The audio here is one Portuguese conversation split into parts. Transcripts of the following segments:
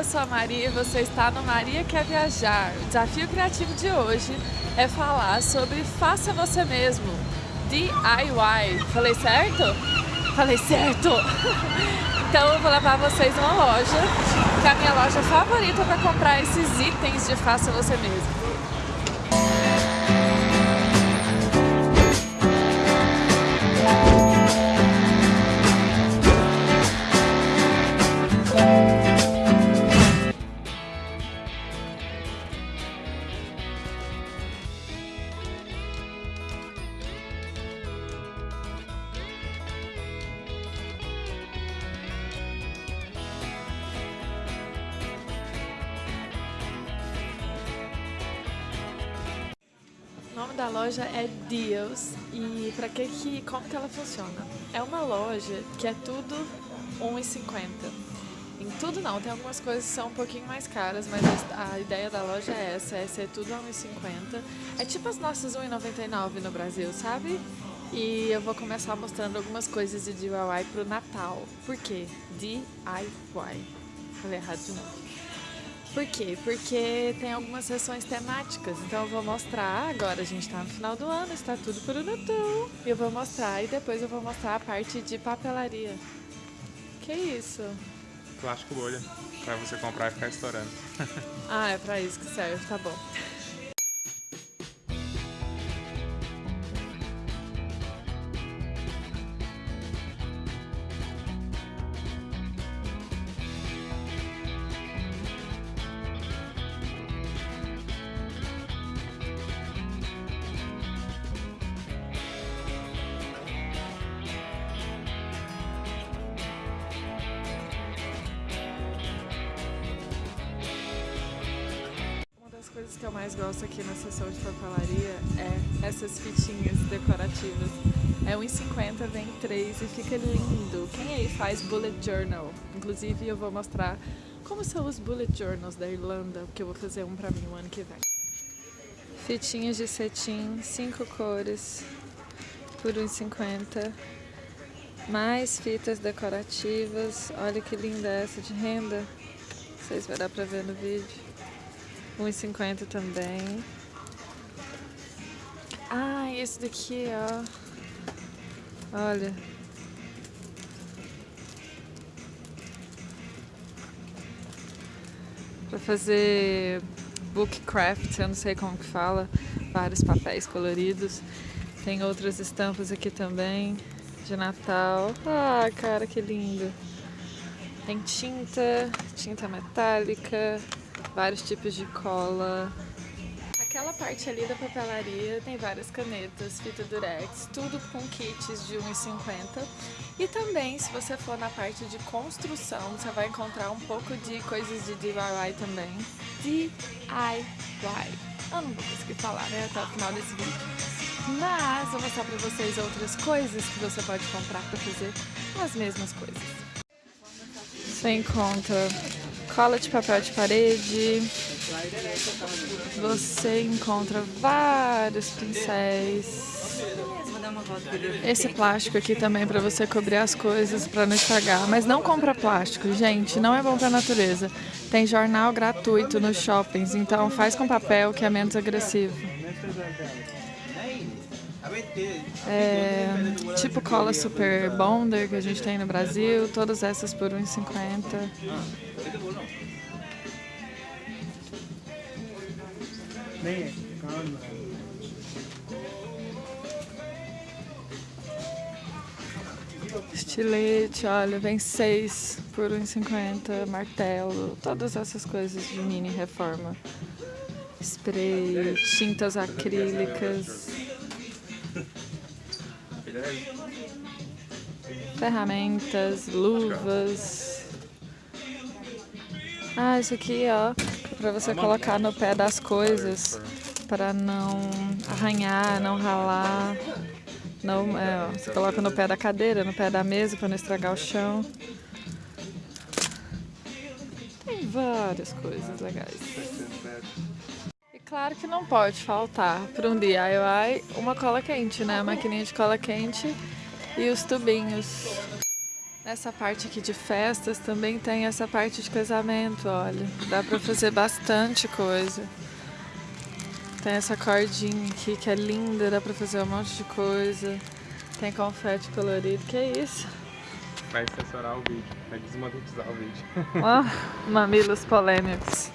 eu sou a Maria e você está no Maria Quer Viajar. O desafio criativo de hoje é falar sobre faça você mesmo, DIY. Falei certo? Falei certo! Então eu vou levar vocês numa loja, que é a minha loja favorita para comprar esses itens de faça você mesmo. Nome da loja é Deals e para que que como que ela funciona? É uma loja que é tudo 1,50. Em tudo não, tem algumas coisas que são um pouquinho mais caras, mas a, a ideia da loja é essa, é ser tudo 1,50. É tipo as nossas 1,99 no Brasil, sabe? E eu vou começar mostrando algumas coisas de DIY pro Natal. Por quê? DIY. Falei errado de novo. Por quê? Porque tem algumas sessões temáticas, então eu vou mostrar, agora a gente está no final do ano, está tudo Natal, e eu vou mostrar, e depois eu vou mostrar a parte de papelaria. Que isso? Plástico bolha, para você comprar e ficar estourando. ah, é para isso que serve, tá bom. Coisas que eu mais gosto aqui na seção de papelaria é essas fitinhas decorativas. É 1,50, vem 3 e fica lindo. Quem aí faz bullet journal? Inclusive eu vou mostrar como são os bullet journals da Irlanda, porque eu vou fazer um pra mim o ano que vem. Fitinhas de cetim, 5 cores, por 1,50. Mais fitas decorativas. Olha que linda essa de renda. Se vai dar pra ver no vídeo. 1,50 também. Ah, esse daqui, ó. Olha. Pra fazer bookcraft, eu não sei como que fala. Vários papéis coloridos. Tem outras estampas aqui também, de Natal. Ah, cara, que lindo. Tem tinta, tinta metálica, vários tipos de cola. Aquela parte ali da papelaria tem várias canetas, fita durex, tudo com kits de 1,50. E também, se você for na parte de construção, você vai encontrar um pouco de coisas de DIY também. DIY. Eu não vou conseguir falar, né, até o final desse vídeo. Mas vou mostrar pra vocês outras coisas que você pode comprar pra fazer as mesmas coisas. Você encontra cola de papel de parede. Você encontra vários pincéis. Esse plástico aqui também para você cobrir as coisas para não estragar. Mas não compra plástico, gente, não é bom para a natureza. Tem jornal gratuito nos shoppings, então faz com papel que é menos agressivo. É, tipo cola Super Bonder que a gente tem no Brasil, todas essas por R$1,50. Estilete, olha, vem seis por R$1,50, martelo, todas essas coisas de mini reforma. Spray, tintas acrílicas. Ferramentas, luvas. Ah, isso aqui, ó, para você colocar no pé das coisas, para não arranhar, não ralar. Não, é, ó, você coloca no pé da cadeira, no pé da mesa, para não estragar o chão. Tem várias coisas legais. Claro que não pode faltar para um DIY uma cola quente, né? A maquininha de cola quente e os tubinhos. Nessa parte aqui de festas também tem essa parte de casamento, olha. Dá pra fazer bastante coisa. Tem essa cordinha aqui que é linda, dá pra fazer um monte de coisa. Tem confete colorido, que é isso? Vai censurar o vídeo, vai desmonetizar o vídeo. Ó, mamilos polêmicos.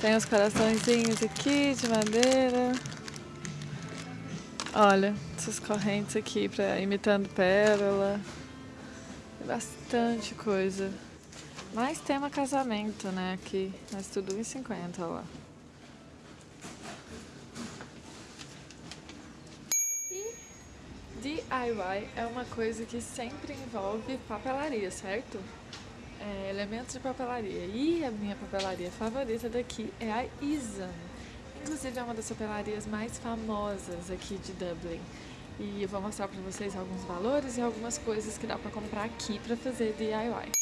Tem os coraçõezinhos aqui de madeira. Olha, essas correntes aqui pra, imitando pérola. Bastante coisa. Mais tema casamento, né, aqui. Mas tudo 1,50, lá. E DIY é uma coisa que sempre envolve papelaria, certo? É, elementos de papelaria. E a minha papelaria favorita daqui é a Isan. Inclusive é uma das papelarias mais famosas aqui de Dublin. E eu vou mostrar pra vocês alguns valores e algumas coisas que dá pra comprar aqui pra fazer DIY.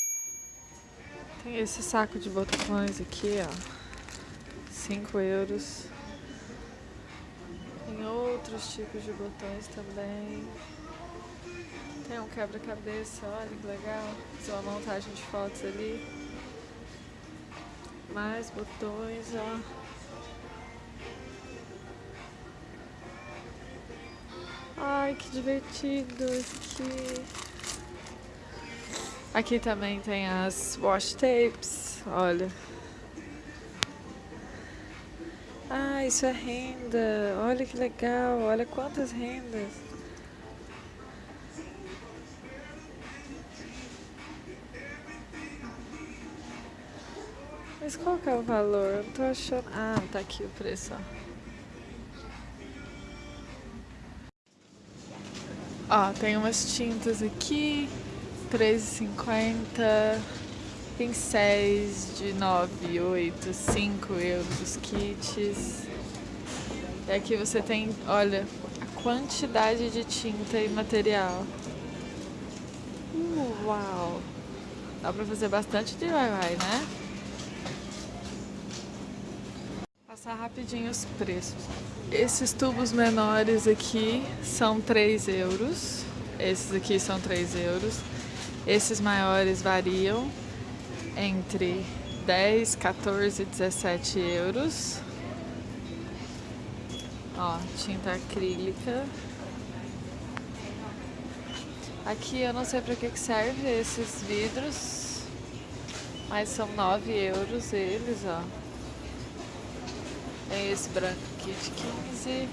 Tem esse saco de botões aqui, ó. 5 euros. Tem outros tipos de botões também. Tem um quebra-cabeça, olha que legal. Fazer uma montagem de fotos ali. Mais botões, ó. Ai, que divertido aqui. Aqui também tem as wash tapes, olha. Ah, isso é renda. Olha que legal, olha quantas rendas. Mas qual que é o valor? Eu não tô achando... Ah, tá aqui o preço, ó. Ó, tem umas tintas aqui, R$3,50, pincéis de 9, 8, 5 euros os kits. E aqui você tem, olha, a quantidade de tinta e material. Uau! Dá pra fazer bastante DIY, né? Passar rapidinho os preços. Esses tubos menores aqui são 3 euros. Esses aqui são 3 euros. Esses maiores variam entre 10, 14 e 17 euros. Ó, tinta acrílica. Aqui eu não sei para que, que serve esses vidros, mas são 9 euros eles, ó. Tem esse branco aqui de 15.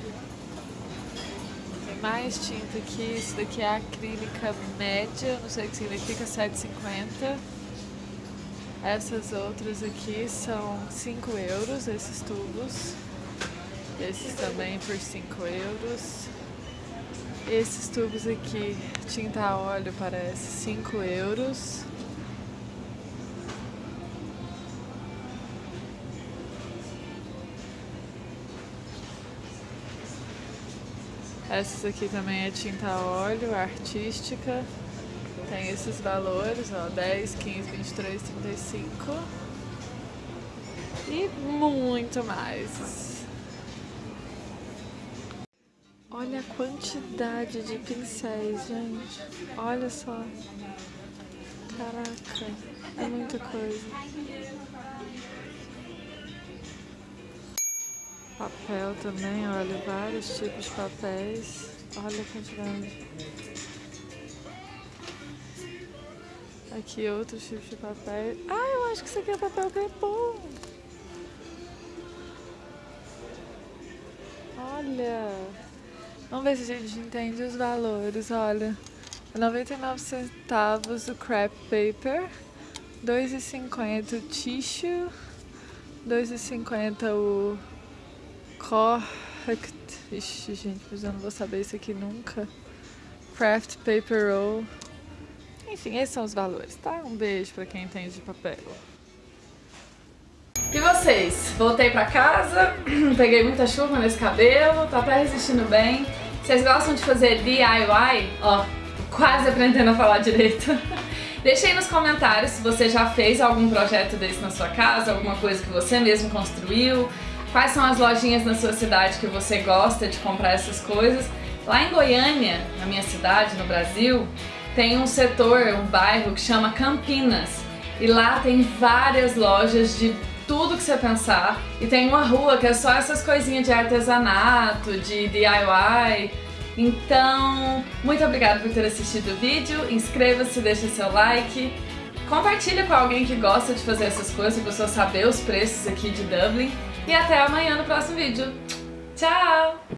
Tem mais tinta aqui. Isso daqui é acrílica média, não sei o que significa, 7,50. Essas outras aqui são 5 euros, esses tubos. Esses também por 5 euros. Esses tubos aqui, tinta a óleo, parece 5 euros. Essas aqui também é tinta a óleo, artística. Tem esses valores, ó, 10, 15, 23, 35. E muito mais. Olha a quantidade de pincéis, gente. Olha só. Caraca, é muita coisa. Papel também, olha, vários tipos de papéis. Olha a quantidade. Aqui outros tipos de papel. Ah, eu acho que isso aqui é papel crepom. Olha. Vamos ver se a gente entende os valores, olha. 99 centavos o crepe paper, 2,50 o tissue, 2,50 o Correct. Ixi, gente, mas eu não vou saber isso aqui nunca. Craft Paper Roll. Enfim, esses são os valores, tá? Um beijo pra quem entende de papel. E vocês? Voltei pra casa, peguei muita chuva nesse cabelo, tá até resistindo bem. Vocês gostam de fazer DIY? Ó, quase aprendendo a falar direito. Deixe aí nos comentários se você já fez algum projeto desse na sua casa, alguma coisa que você mesmo construiu, Quais são as lojinhas na sua cidade que você gosta de comprar essas coisas? Lá em Goiânia, na minha cidade, no Brasil, tem um setor, um bairro que chama Campinas. E lá tem várias lojas de tudo que você pensar. E tem uma rua que é só essas coisinhas de artesanato, de DIY. Então, muito obrigada por ter assistido o vídeo. Inscreva-se, deixe seu like. Compartilha com alguém que gosta de fazer essas coisas, para pessoa saber os preços aqui de Dublin. E até amanhã no próximo vídeo. Tchau!